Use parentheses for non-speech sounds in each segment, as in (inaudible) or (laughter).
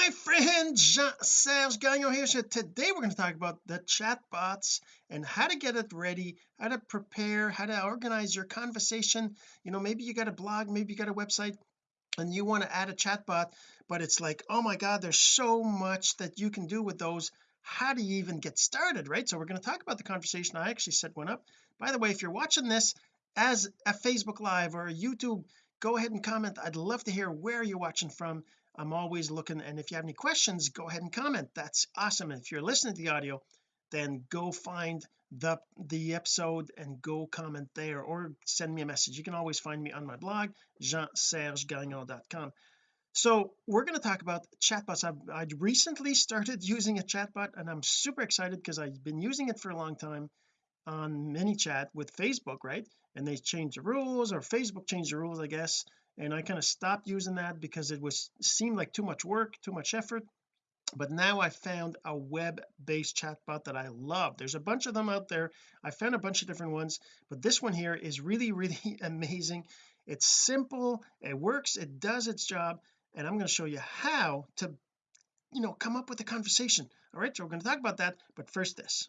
my friend Jean-Serge Gagnon here. So today we're going to talk about the chatbots and how to get it ready how to prepare how to organize your conversation. You know maybe you got a blog maybe you got a website and you want to add a chatbot but it's like oh my god there's so much that you can do with those. How do you even get started right? So we're going to talk about the conversation. I actually set one up. By the way if you're watching this as a Facebook live or a YouTube go ahead and comment. I'd love to hear where you're watching from I'm always looking and if you have any questions go ahead and comment. That's awesome. And if you're listening to the audio then go find the the episode and go comment there or send me a message. You can always find me on my blog jeansergegagnon.com so we're going to talk about chatbots. I've, I recently started (laughs) using a chatbot and I'm super excited because I've been using it for a long time on ManyChat with Facebook right? And they changed the rules or Facebook changed the rules I guess and I kind of stopped using that because it was seemed like too much work too much effort. But now I found a web-based chatbot that I love. There's a bunch of them out there. I found a bunch of different ones but this one here is really (laughs) really amazing. It's simple it works it does its job and I'm going to show you how to you know come up with a conversation. All right so we're going to talk about that but first this.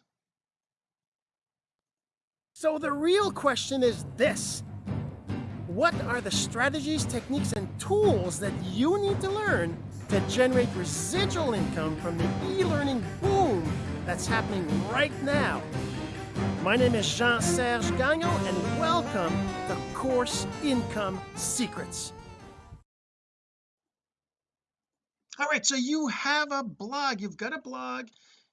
So the real question is this what are the strategies, techniques, and tools that you need to learn to generate residual income from the e-learning boom that's happening right now? My name is Jean-Serge Gagnon, and welcome to Course Income Secrets. All right, so you have a blog, you've got a blog,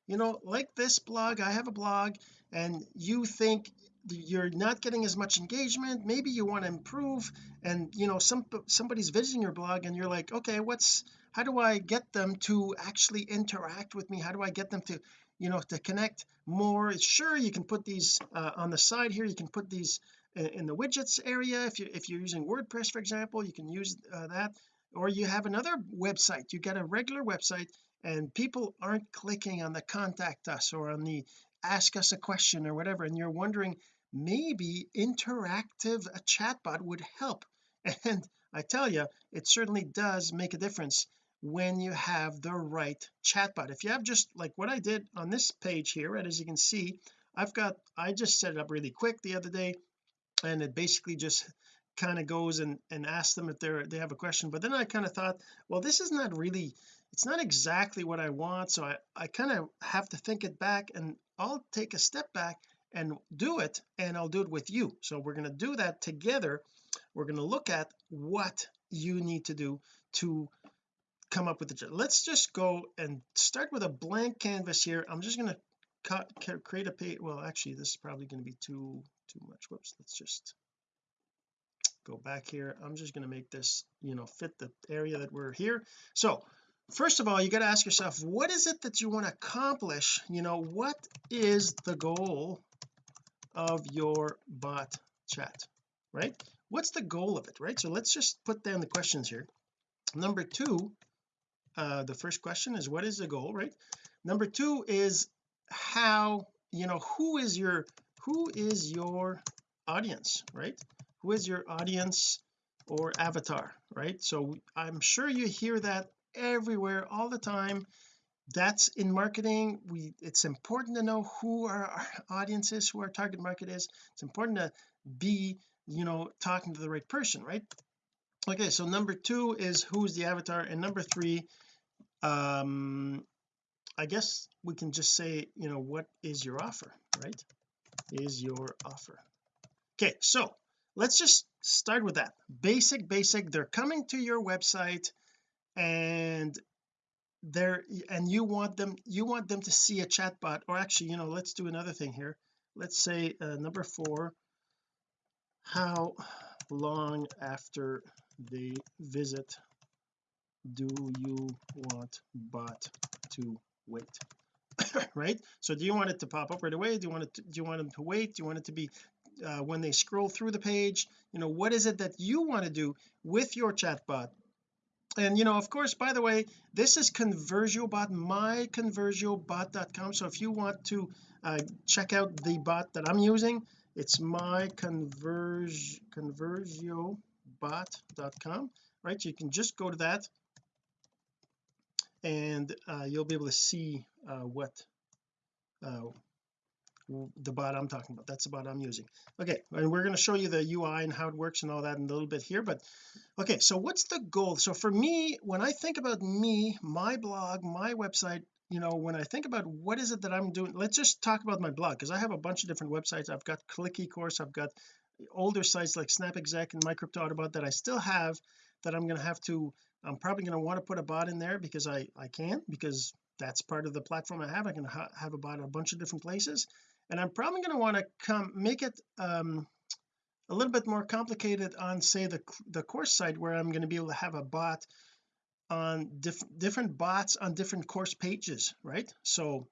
you know, like this blog, I have a blog, and you think you're not getting as much engagement maybe you want to improve and you know some somebody's visiting your blog and you're like okay what's how do I get them to actually interact with me? How do I get them to you know to connect more? Sure you can put these uh, on the side here. You can put these in, the widgets area. If you if you're using WordPress for example you can use uh, that. Or you have another website. You get a regular website and people aren't clicking on the contact us or on the ask us a question or whatever and you're wondering maybe interactive a chatbot would help. (laughs) And I tell you it certainly does make a difference when you have the right chatbot. If you have just like what I did on this page here right as you can see I've got I just set it up really quick the other day and it basically just kind of goes and and asks them if they're they have a question. But then I kind of thought well this is not really it's not exactly what I want so I I kind of have to think it back and I'll take a step back and do it and I'll do it with you. So we're going to do that together. We're going to look at what you need to do to come up with the let's just go and start with a blank canvas here. I'm just going to cut create a page well actually this is probably going to be too too much. Whoops let's just go back here. I'm just going to make this you know fit the area that we're here. So first of all you got to ask yourself what is it that you want to accomplish? You know what is the goal of your bot chat right? What's the goal of it right? So let's just put down the questions here. Number two uh the first question is what is the goal right? Number two is how you know who is your who is your audience right? Who is your audience or avatar right? So I'm sure you hear that everywhere all the time that's in marketing. We it's important to know who our, our audience is who our target market is. It's important to be you know talking to the right person right? Okay so number two is who's the avatar and number three um I guess we can just say you know what is your offer right? Is your offer. Okay so let's just start with that. Basic basic they're coming to your website and there and you want them you want them to see a chatbot or actually you know let's do another thing here. Let's say uh, number four how long after they visit do you want bot to wait? (coughs) Right? So do you want it to pop up right away? Do you want it to, do you want them to wait? Do you want it to be uh, when they scroll through the page? You know what is it that you want to do with your chatbot and you know of course by the way this is conversiobot myconversiobot.com so if you want to uh, check out the bot that I'm using it's my conversiobot.com right? You can just go to that and uh, you'll be able to see uh, what uh, the bot I'm talking about. That's the bot I'm using. Okay and we're going to show you the UI and how it works and all that in a little bit here but okay so what's the goal? So for me when I think about me my blog my website you know when I think about what is it that I'm doing let's just talk about my blog because I have a bunch of different websites. I've got click course I've got older sites like Snap Exec and MyCryptoAutoBot that I still have that I'm going to have to I'm probably going to want to put a bot in there because I I can because that's part of the platform I have. I can ha have a bot in a bunch of different places and I'm probably going to want to come make it um a little bit more complicated on say the the course site where I'm going to be able to have a bot on different different bots on different course pages right? So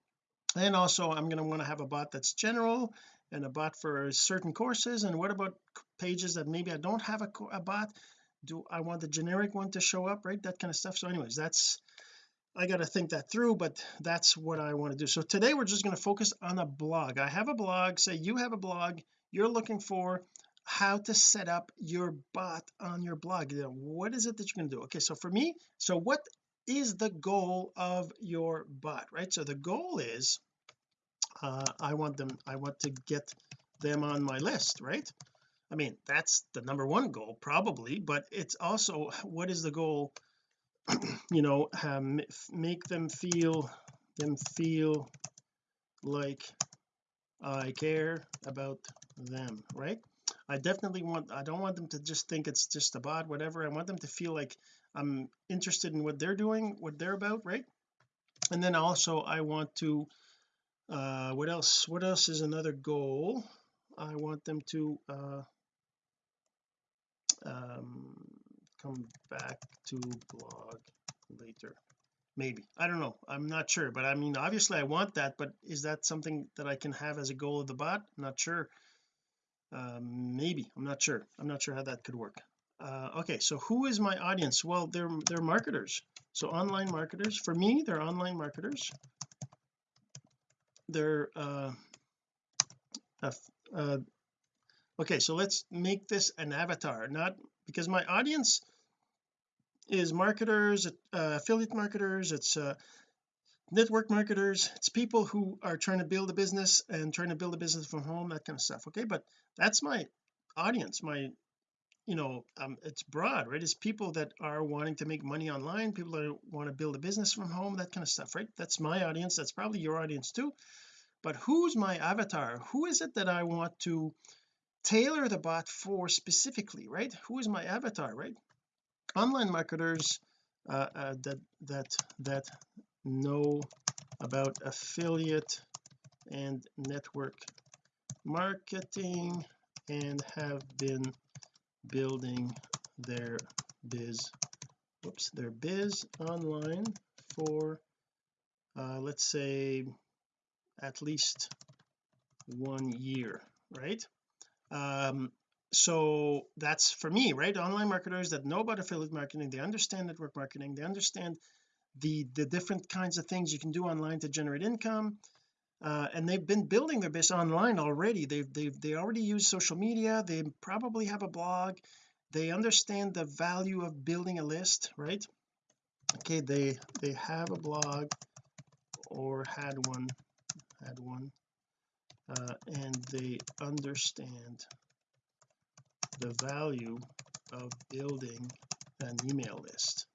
and also I'm going to want to have a bot that's general and a bot for certain courses. And what about pages that maybe I don't have a, a bot? Do I want the generic one to show up right? That kind of stuff. So anyways that's I got to think that through but that's what I want to do. So today we're just going to focus on a blog. I have a blog say you have a blog you're looking for how to set up your bot on your blog. What is it that you're going to do? Okay so for me so what is the goal of your bot right? So the goal is uh, I want them I want to get them on my list right? I mean that's the number one goal probably but it's also what is the goal (clears throat) you know um, make them feel them feel like I care about them right? I definitely want I don't want them to just think it's just a bot whatever. I want them to feel like I'm interested in what they're doing what they're about right? And then also I want to uh what else what else is another goal? I want them to uh um come back to blog later. Maybe. I don't know. I'm not sure but I mean obviously I want that but is that something that I can have as a goal of the bot? Not sure. Um, maybe. I'm not sure. I'm not sure how that could work. Uh, okay. So who is my audience? Well they're they're marketers. So online marketers for me they're online marketers. They're uh, uh, okay. So let's make this an avatar not because my audience is marketers uh, affiliate marketers it's uh, network marketers it's people who are trying to build a business and trying to build a business from home that kind of stuff okay? But that's my audience my you know um, it's broad right? It's people that are wanting to make money online people that want to build a business from home that kind of stuff right? That's my audience that's probably your audience too. But who's my avatar? Who is it that I want to tailor the bot for specifically right? Who is my avatar right? Online marketers uh, uh, that that that know about affiliate and network marketing and have been building their biz. Whoops their biz online for uh, let's say at least one year right um so that's for me right? Online marketers that know about affiliate marketing they understand network marketing they understand the the different kinds of things you can do online to generate income uh, and they've been building their business online already. They've they've they already use social media they probably have a blog they understand the value of building a list right? Okay they they have a blog or had one had one uh, and they understand the value of building an email list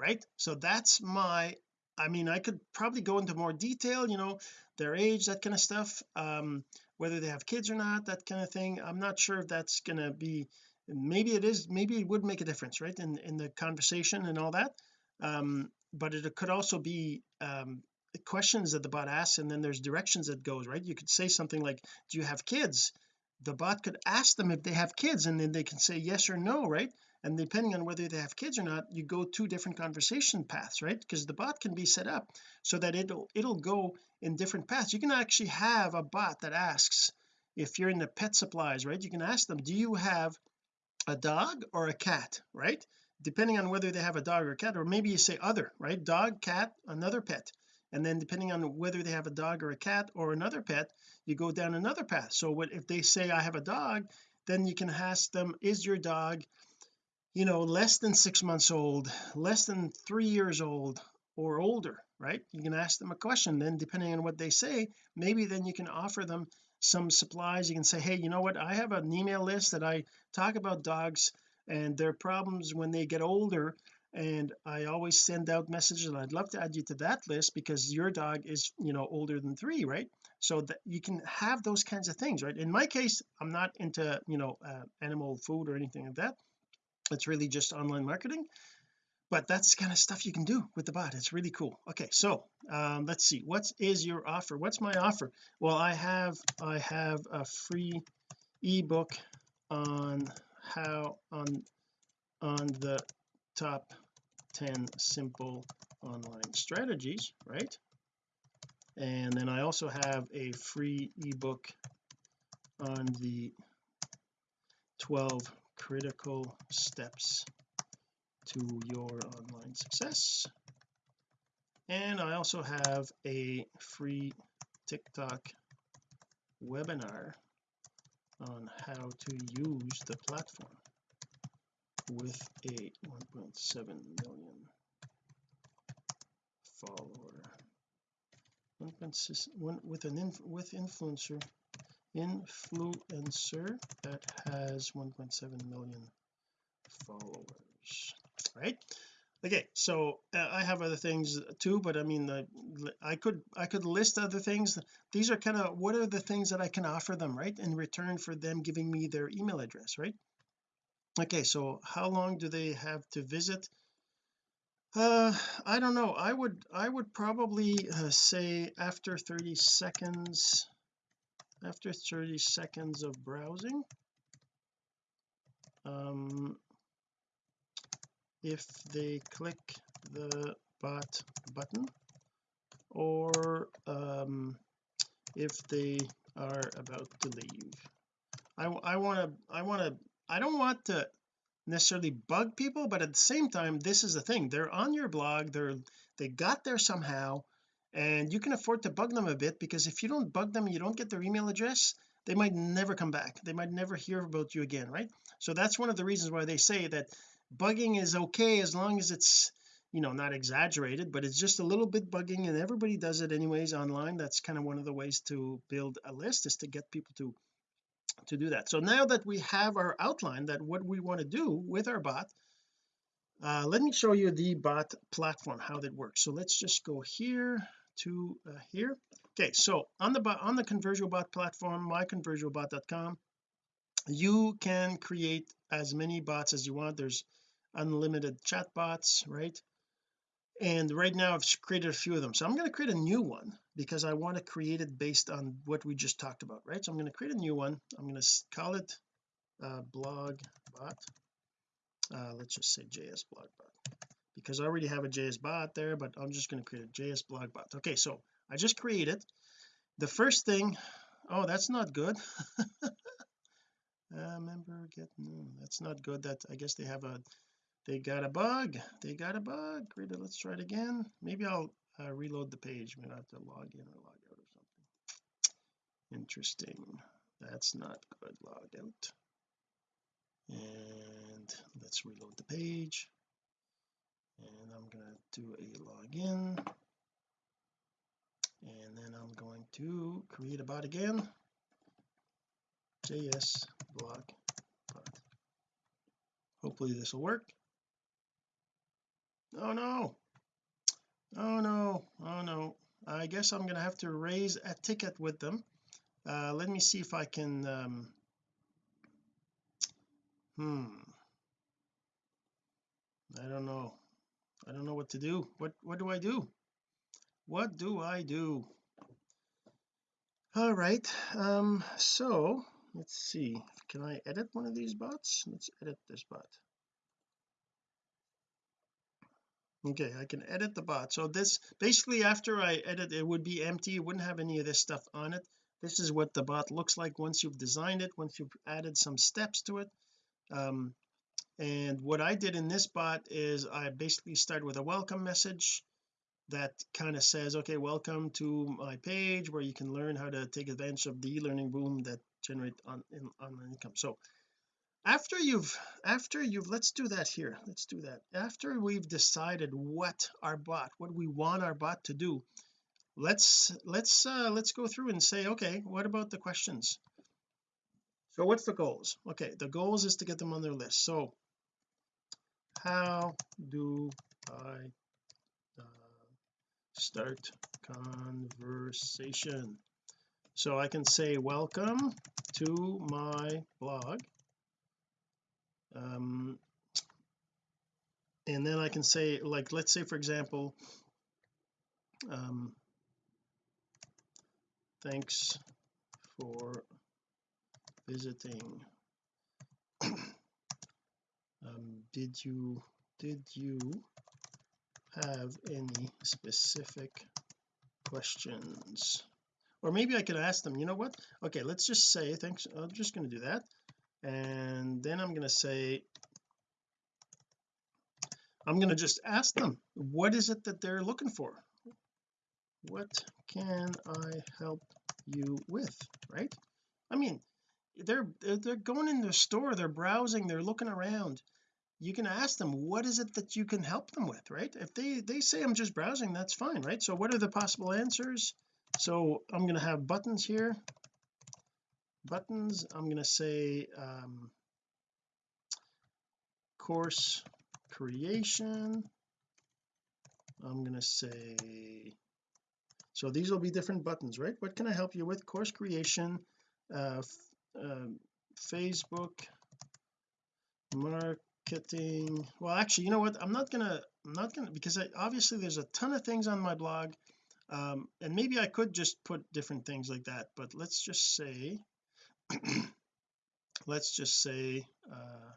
right? So that's my I mean I could probably go into more detail you know their age that kind of stuff um whether they have kids or not that kind of thing. I'm not sure if that's going to be maybe it is maybe it would make a difference right in in the conversation and all that. Um but it could also be um questions that the bot asks and then there's directions that goes right? You could say something like do you have kids? The bot could ask them if they have kids and then they can say yes or no right? And depending on whether they have kids or not you go two different conversation paths right? Because the bot can be set up so that it'll it'll go in different paths. You can actually have a bot that asks if you're in the pet supplies right? You can ask them do you have a dog or a cat? Right? Depending on whether they have a dog or cat or maybe you say other right? Dog cat another pet and then depending on whether they have a dog or a cat or another pet you go down another path. So what if they say I have a dog then you can ask them is your dog you know less than six months old less than three years old or older? Right? You can ask them a question. Then depending on what they say maybe then you can offer them some supplies. You can say hey you know what? I have an email list that I talk about dogs and their problems when they get older and I always send out messages and I'd love to add you to that list because your dog is you know older than three right? So that you can have those kinds of things right? In my case I'm not into you know uh, animal food or anything like that. It's really just online marketing but that's kind of stuff you can do with the bot. It's really cool. Okay so um, let's see. What is your offer? What's my offer? Well I have I have a free ebook on how on on the top 10 simple online strategies right? And then I also have a free ebook on the 12 critical steps to your online success. And I also have a free TikTok webinar on how to use the platform with a 1.7 million follower. With an inf with influencer influencer that has 1.7 million followers right? Okay so uh, I have other things too but I mean the, I could I could list other things. These are kind of what are the things that I can offer them right in return for them giving me their email address right okay so how long do they have to visit? Uh I don't know. I would I would probably uh, say after 30 seconds after 30 seconds of browsing um if they click the bot button or um if they are about to leave. I I want to I want to I don't want to necessarily bug people but at the same time this is the thing. They're on your blog they're they got there somehow and you can afford to bug them a bit because if you don't bug them you don't get their email address they might never come back. They might never hear about you again right? So that's one of the reasons why they say that bugging is okay as long as it's you know not exaggerated but it's just a little bit bugging and everybody does it anyways online. That's kind of one of the ways to build a list is to get people to to do that. So now that we have our outline that what we want to do with our bot uh, let me show you the bot platform how that works. So let's just go here to uh, here. Okay so on the on the Conversiobot platform myconversiobot.com you can create as many bots as you want. There's unlimited chat bots right? And right now I've created a few of them. So I'm going to create a new one because I want to create it based on what we just talked about right? So I'm going to create a new one. I'm going to call it uh, blog bot. Uh, let's just say JS blog bot. Because I already have a JS bot there but I'm just going to create a JS blog bot. Okay so I just created. The first thing oh that's not good. (laughs) Uh, member get no that's not good that I guess they have a they got a bug. They got a bug. Great let's try it again. Maybe I'll uh, reload the page maybe I have to log in or log out or something. Interesting. That's not good log out. And let's reload the page. And I'm to do a login. And then I'm going to create a bot again. JS blog bot. Hopefully this will work. Oh no oh no. Oh no. I guess I'm gonna have to raise a ticket with them. Uh let me see if I can um hmm. I don't know. I don't know what to do. What what do I do? What do I do? All right. Um so let's see. Can I edit one of these bots? Let's edit this bot okay I can edit the bot. So this basically after I edit it would be empty it wouldn't have any of this stuff on it. This is what the bot looks like once you've designed it once you've added some steps to it. Um, and what I did in this bot is I basically started with a welcome message that kind of says okay welcome to my page where you can learn how to take advantage of the e-learning boom that generate on in online income. So after you've after you've let's do that here. Let's do that. After we've decided what our bot what we want our bot to do let's let's uh let's go through and say okay what about the questions? So what's the goals? Okay the goals is to get them on their list. So how do I uh, start conversation? So I can say welcome to my blog um and then I can say like let's say for example um thanks for visiting. (coughs) Um did you did you have any specific questions? Or maybe I could ask them you know what? Okay let's just say thanks I'm just going to do that and then I'm going to say I'm going to just ask them what is it that they're looking for? What can I help you with right? I mean they're they're going in the store they're browsing they're looking around. You can ask them what is it that you can help them with right? If they they say I'm just browsing that's fine right? So what are the possible answers? So I'm going to have buttons here buttons I'm going to say um, course creation. I'm going to say so these will be different buttons right? What can I help you with? Course creation uh, uh, Facebook marketing. Well actually you know what? I'm not gonna I'm not gonna because I, obviously there's a ton of things on my blog um, and maybe I could just put different things like that but let's just say (clears throat) let's just say uh,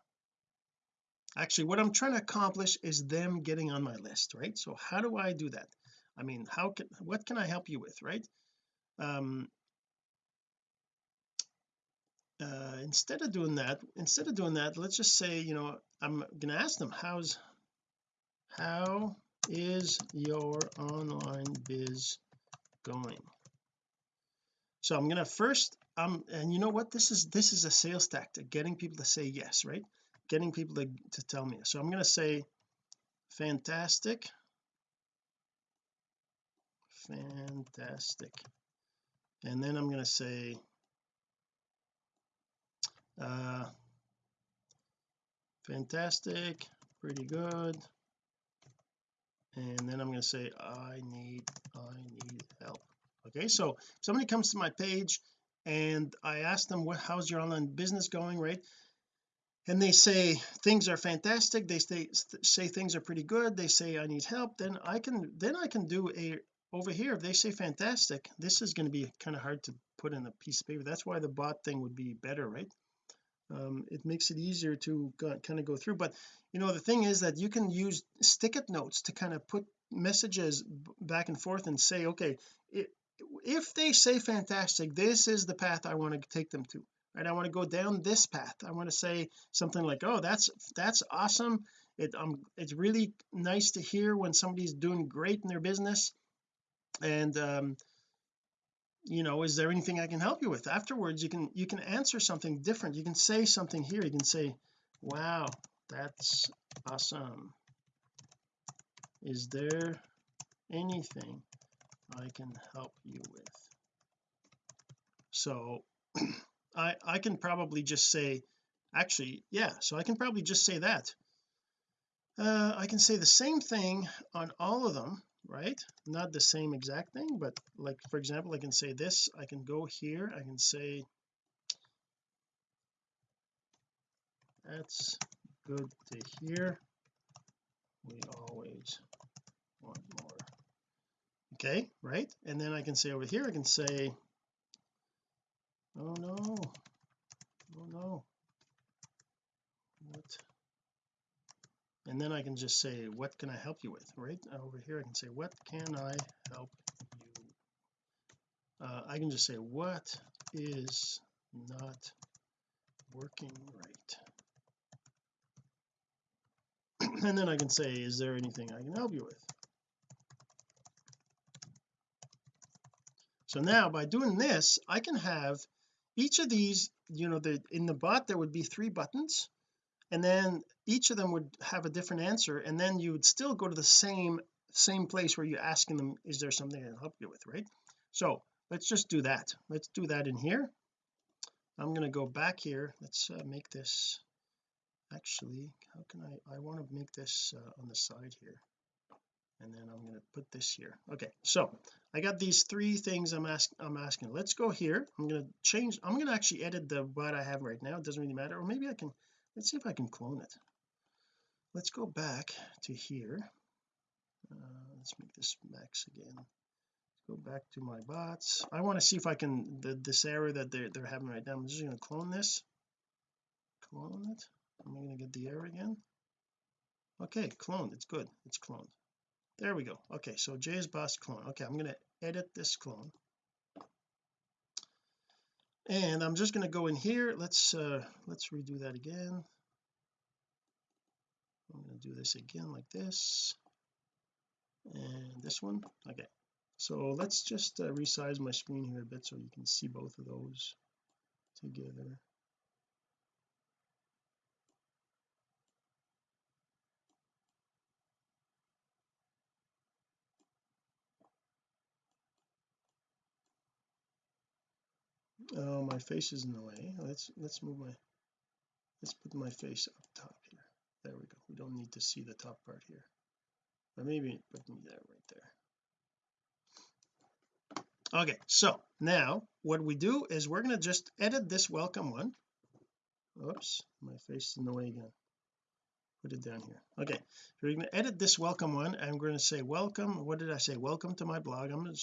actually what I'm trying to accomplish is them getting on my list right? So how do I do that? I mean how can what can I help you with right? Um uh instead of doing that instead of doing that let's just say you know I'm gonna ask them how's how is your online biz going? So I'm gonna first um and you know what? This is this is a sales tactic getting people to say yes right? Getting people to, to tell me. So I'm going to say fantastic. Fantastic. And then I'm going to say uh fantastic pretty good. And then I'm going to say I need I need help. Okay so somebody comes to my page and I ask them what how's your online business going? Right? And they say things are fantastic. They say say things are pretty good. They say I need help. Then I can then I can do a over here if they say fantastic this is going to be kind of hard to put in a piece of paper. That's why the bot thing would be better right? Um, it makes it easier to go, kind of go through. But you know the thing is that you can use stick-it notes to kind of put messages back and forth and say okay it, if they say fantastic this is the path I want to take them to right? I want to go down this path. I want to say something like oh that's that's awesome. It um it's really nice to hear when somebody's doing great in their business and um you know is there anything I can help you with? Afterwards you can you can answer something different. You can say something here. You can say wow that's awesome. Is there anything I can help you with. So (clears throat) I I can probably just say actually yeah so I can probably just say that. Uh I can say the same thing on all of them right? Not the same exact thing but like for example I can say this I can go here I can say that's good to hear. We always want more okay right? And then I can say over here I can say oh no oh no. What? And then I can just say what can I help you with right? Over here I can say what can I help you uh, I can just say what is not working right? (clears throat) And then I can say is there anything I can help you with so now by doing this I can have each of these you know the in the bot there would be three buttons and then each of them would have a different answer and then you would still go to the same same place where you're asking them is there something I can help you with? Right? So let's just do that. Let's do that in here. I'm going to go back here. Let's uh, make this actually how can I I want to make this uh, on the side here and then I'm going to put this here. Okay so I got these three things I'm asking I'm asking. Let's go here. I'm going to change I'm going to actually edit the what I have right now. It doesn't really matter. Or maybe I can let's see if I can clone it. Let's go back to here. Uh, let's make this max again. Let's go back to my bots. I want to see if I can the, this error that they're, they're having right now. I'm just going to clone this. Clone it. I'm going to get the error again? Okay cloned. It's good. It's cloned there we go. Okay so Jay's boss clone. Okay I'm going to edit this clone. And I'm just going to go in here. Let's uh let's redo that again. I'm going to do this again like this. And this one? Okay. So let's just uh, resize my screen here a bit so you can see both of those together oh my face is in the way. Let's let's move my let's put my face up top here. There we go. We don't need to see the top part here. But maybe put me there right there. Okay so now what we do is we're going to just edit this welcome one. Oops my face is in the way again. Put it down here. Okay so we're going to edit this welcome one. I'm going to say welcome. What did I say? Welcome to my blog. I'm going to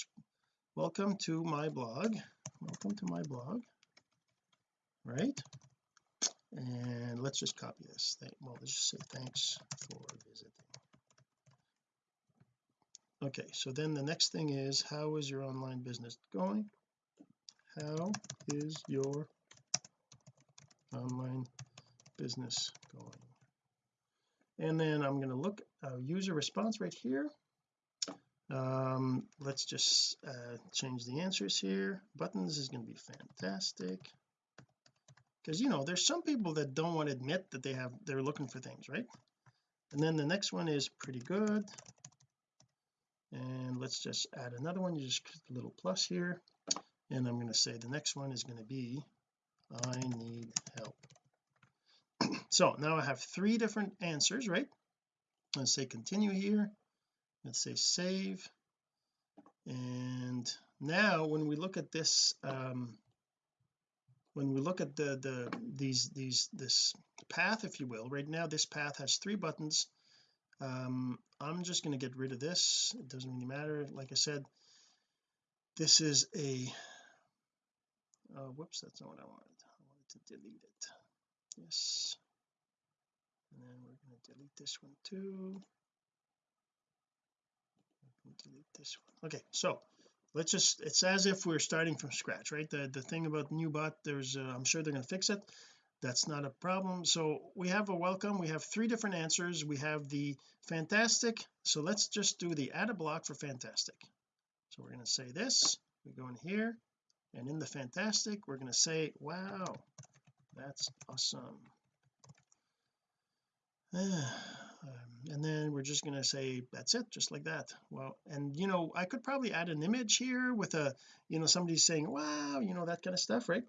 welcome to my blog. Welcome to my blog. Right? And let's just copy this thing. Well let's just say thanks for visiting. Okay so then the next thing is how is your online business going? How is your online business going? And then I'm going to look uh, user response right here um let's just uh change the answers here. Buttons is going to be fantastic. Because you know there's some people that don't want to admit that they have they're looking for things right? And then the next one is pretty good. And let's just add another one you just click a little plus here. And I'm going to say the next one is going to be I need help. (clears throat) So now I have three different answers right? Let's say continue here let's say save. And now when we look at this um when we look at the the these these this path if you will right now this path has three buttons. Um I'm just going to get rid of this. It doesn't really matter. Like I said this is a uh, whoops that's not what I wanted. I wanted to delete it. Yes. And then we're going to delete this one too delete this one. Okay so let's just it's as if we're starting from scratch right? The the thing about new bot there's uh, I'm sure they're going to fix it. That's not a problem. So we have a welcome. We have three different answers. We have the fantastic. So let's just do the add a block for fantastic. So we're going to say this. We go in here and in the fantastic we're going to say wow that's awesome (sighs) um, and then we're just going to say that's it just like that. Well and you know I could probably add an image here with a you know somebody saying wow you know that kind of stuff right?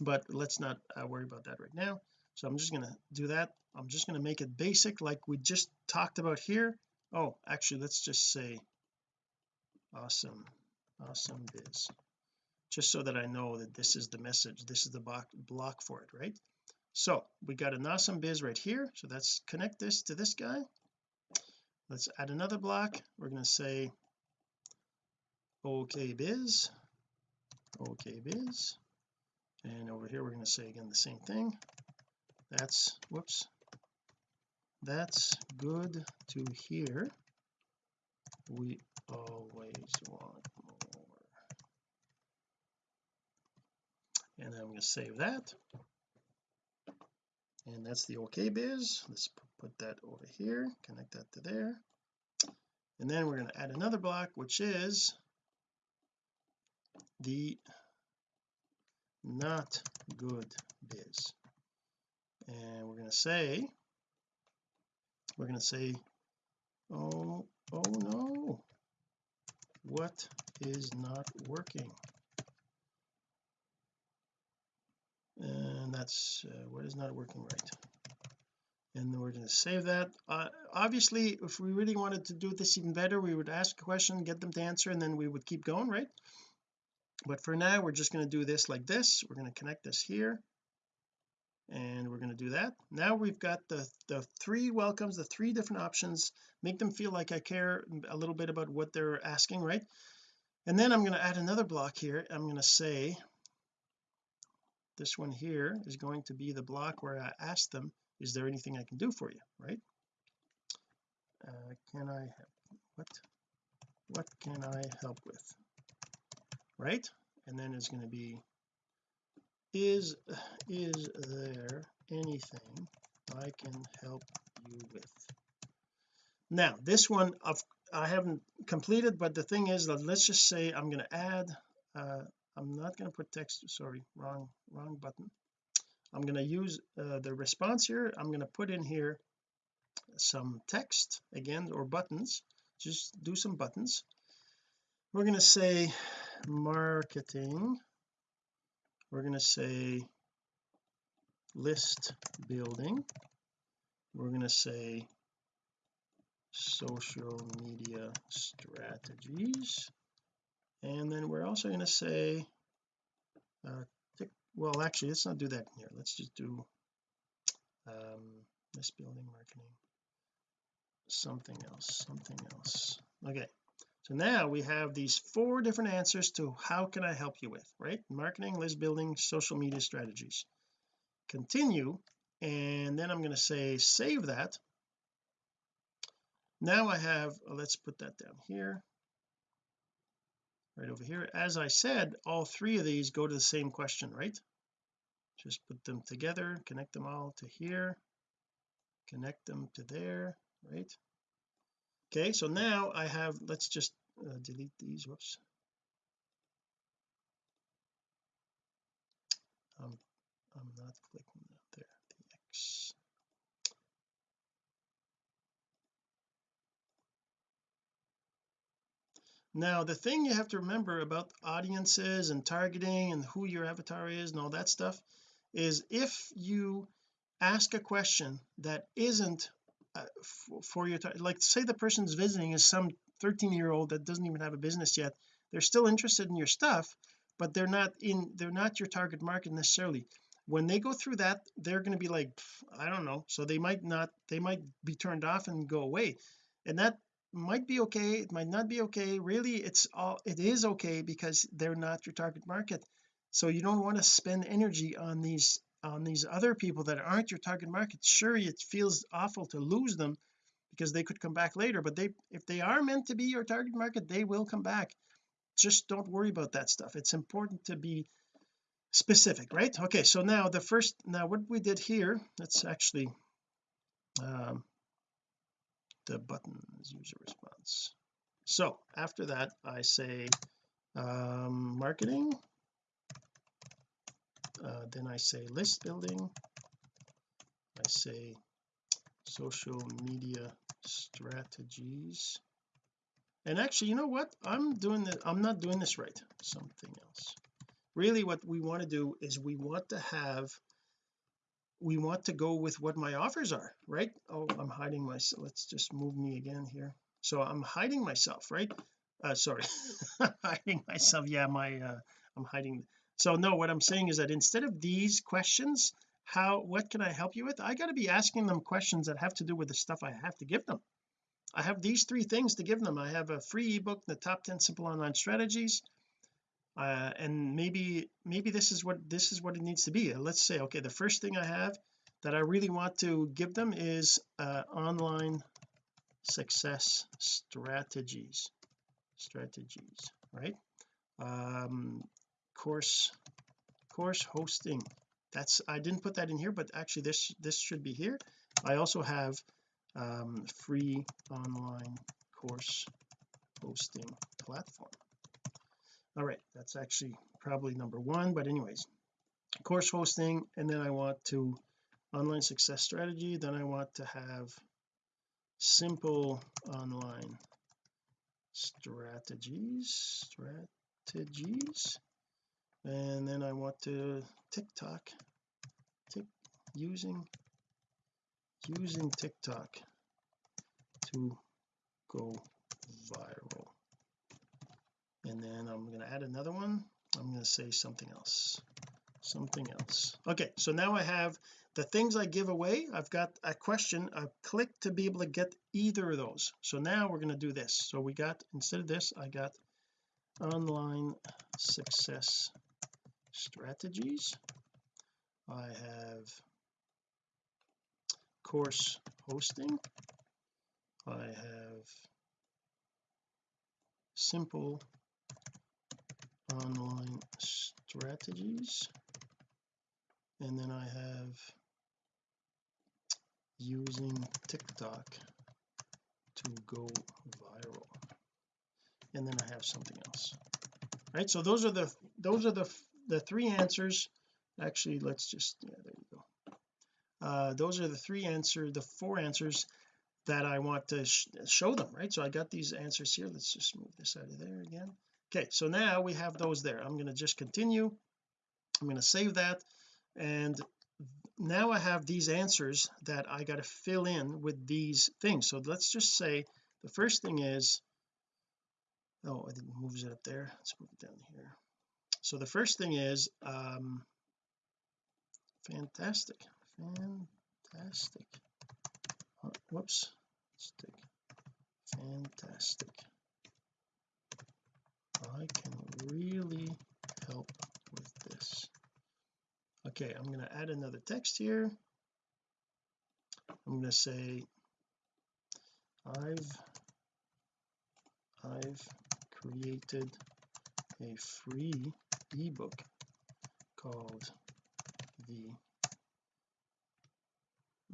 But let's not uh, worry about that right now. So I'm just going to do that. I'm just going to make it basic like we just talked about here. Oh actually let's just say awesome awesome biz just so that I know that this is the message this is the block block for it right so we got an awesome biz right here. So let's connect this to this guy. Let's add another block. We're going to say okay biz. Okay biz. And over here we're going to say again the same thing. That's whoops. That's good to hear. We always want more. And I'm going to save that and that's the okay biz. Let's put that over here. Connect that to there. And then we're going to add another block which is the not good biz. And we're going to say we're going to say oh oh no. What is not working and that's uh, what is not working right. And we're going to save that. Uh, obviously if we really wanted to do this even better we would ask a question get them to answer and then we would keep going right? But for now we're just going to do this like this. We're going to connect this here. And we're going to do that. Now we've got the the three welcomes the three different options. Make them feel like I care a little bit about what they're asking right? And then I'm going to add another block here. I'm going to say this one here is going to be the block where I ask them is there anything I can do for you? Right? Uh, can I what what can I help with? Right? And then it's going to be is is there anything I can help you with? Now this one of I haven't completed but the thing is that let's just say I'm going to add uh, I'm not going to put text sorry wrong wrong button. I'm going to use uh, the response here. I'm going to put in here some text again or buttons. Just do some buttons. We're going to say marketing. We're going to say list building. We're going to say social media strategies and then we're also going to say uh, well actually let's not do that here. Let's just do um this building marketing. Something else something else. Okay so now we have these four different answers to how can I help you with right? Marketing list building social media strategies. Continue and then I'm going to say save that. Now I have let's put that down here right over here. As I said all three of these go to the same question right? Just put them together connect them all to here connect them to there right? Okay so now I have let's just uh, delete these whoops. Um, I'm not clicking there the X now the thing you have to remember about audiences and targeting and who your avatar is and all that stuff is if you ask a question that isn't uh, for your like say the person's visiting is some 13 year old that doesn't even have a business yet they're still interested in your stuff but they're not in they're not your target market necessarily. When they go through that they're going to be like I don't know. So they might not they might be turned off and go away. And that might be okay it might not be okay. Really it's all it is okay because they're not your target market. So you don't want to spend energy on these on these other people that aren't your target market. Sure it feels awful to lose them because they could come back later but they if they are meant to be your target market they will come back. Just don't worry about that stuff. It's important to be specific right? Okay so now the first now what we did here let's actually um the buttons user response. So after that I say um marketing. Uh, then I say list building. I say social media strategies. And actually you know what? I'm doing that I'm not doing this right. Something else. Really what we want to do is we want to have we want to go with what my offers are right? Oh I'm hiding myself let's just move me again here. So I'm hiding myself right? Uh sorry (laughs) hiding myself. Yeah my uh I'm hiding. So no what I'm saying is that instead of these questions how what can I help you with? I got to be asking them questions that have to do with the stuff I have to give them. I have these three things to give them. I have a free ebook the top 10 simple online strategies uh, and maybe maybe this is what this is what it needs to be. Let's say okay the first thing I have that I really want to give them is uh, online success strategies strategies right? Um course course hosting. That's I didn't put that in here but actually this this should be here. I also have um free online course hosting platform all right that's actually probably number one but anyways course hosting and then I want to online success strategy then I want to have simple online strategies strategies and then I want to TikTok tick using using TikTok to go viral and then I'm going to add another one. I'm going to say something else. Something else. Okay so now I have the things I give away. I've got a question. A click to be able to get either of those. So now we're going to do this. So we got instead of this I got online success strategies. I have course hosting. I have simple online strategies. And then I have using TikTok to go viral. And then I have something else. Right? So those are the those are the the three answers. Actually let's just yeah there you go. Uh those are the three answer the four answers that I want to sh show them right? So I got these answers here. Let's just move this out of there again okay so now we have those there. I'm going to just continue. I'm going to save that. And now I have these answers that I got to fill in with these things. So let's just say the first thing is oh I didn't move it up there. Let's move it down here. So the first thing is um fantastic fantastic. Oh, whoops. Fantastic I can really help with this. Okay I'm going to add another text here. I'm going to say I've I've created a free ebook called the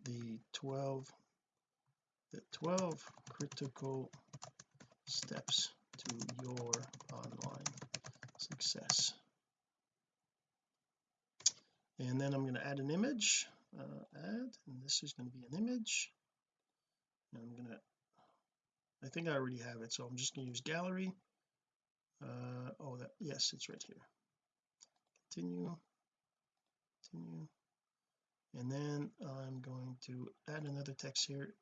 the 12 the 12 critical steps to your online success. And then I'm going to add an image uh, add and this is going to be an image. And I'm going to I think I already have it so I'm just going to use gallery. Uh oh that yes it's right here. Continue continue. And then I'm going to add another text here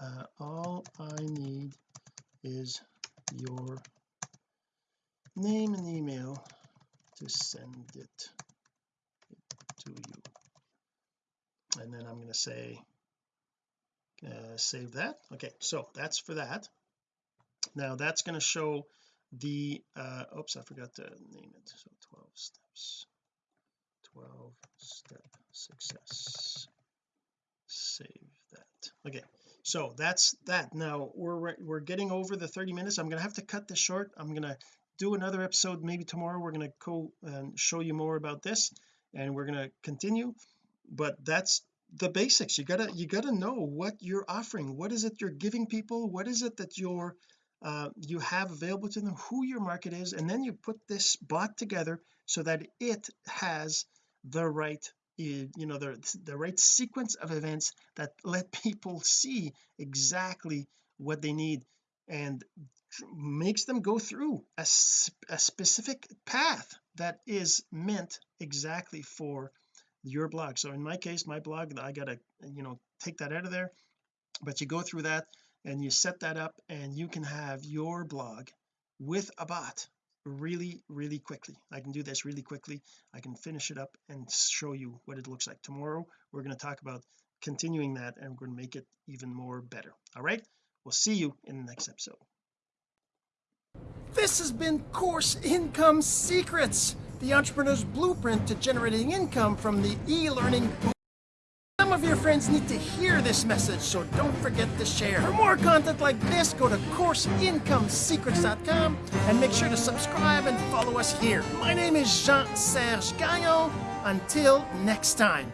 uh, all I need is your name and email to send it to you. And then I'm going to say uh, save that. Okay so that's for that. Now that's going to show the uh oops I forgot to name it. So 12 steps 12 step success. Save that. Okay so that's that. Now we're we're getting over the 30 minutes. I'm gonna have to cut this short. I'm gonna do another episode maybe tomorrow. We're going to go and show you more about this and we're going to continue. But that's the basics. You gotta you gotta know what you're offering. What is it you're giving people? What is it that you're uh, you have available to them? Who your market is? And then you put this bot together so that it has the right you know the the right sequence of events that let (laughs) people see exactly what they need and makes them go through a, a specific path that is meant exactly for your blog. So in my case my blog I gotta you know take that out of there but you go through that and you set that up and you can have your blog with a bot really really quickly. I can do this really quickly. I can finish it up and show you what it looks like. Tomorrow we're going to talk about continuing that and we're going to make it even more better. All right? We'll see you in the next episode. This has been Course Income Secrets, the entrepreneur's blueprint to generating income from the e-learning some of your friends need to hear this message, so don't forget to share. For more content like this, go to CourseIncomeSecrets.com and make sure to subscribe and follow us here. My name is Jean-Serge Gagnon. Until next time.